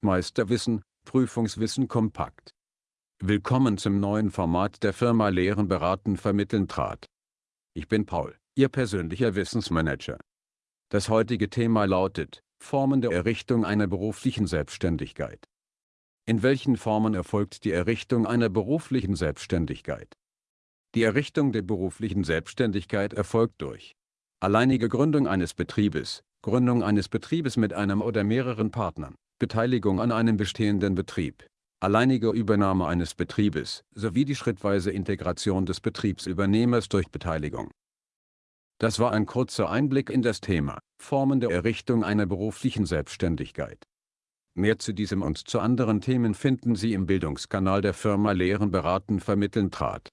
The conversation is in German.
Meisterwissen, Prüfungswissen kompakt. Willkommen zum neuen Format der Firma Lehren beraten vermitteln trat. Ich bin Paul, Ihr persönlicher Wissensmanager. Das heutige Thema lautet, Formen der Errichtung einer beruflichen Selbstständigkeit. In welchen Formen erfolgt die Errichtung einer beruflichen Selbstständigkeit? Die Errichtung der beruflichen Selbstständigkeit erfolgt durch alleinige Gründung eines Betriebes, Gründung eines Betriebes mit einem oder mehreren Partnern, Beteiligung an einem bestehenden Betrieb, alleinige Übernahme eines Betriebes sowie die schrittweise Integration des Betriebsübernehmers durch Beteiligung. Das war ein kurzer Einblick in das Thema Formen der Errichtung einer beruflichen Selbstständigkeit. Mehr zu diesem und zu anderen Themen finden Sie im Bildungskanal der Firma Lehren beraten vermitteln trat.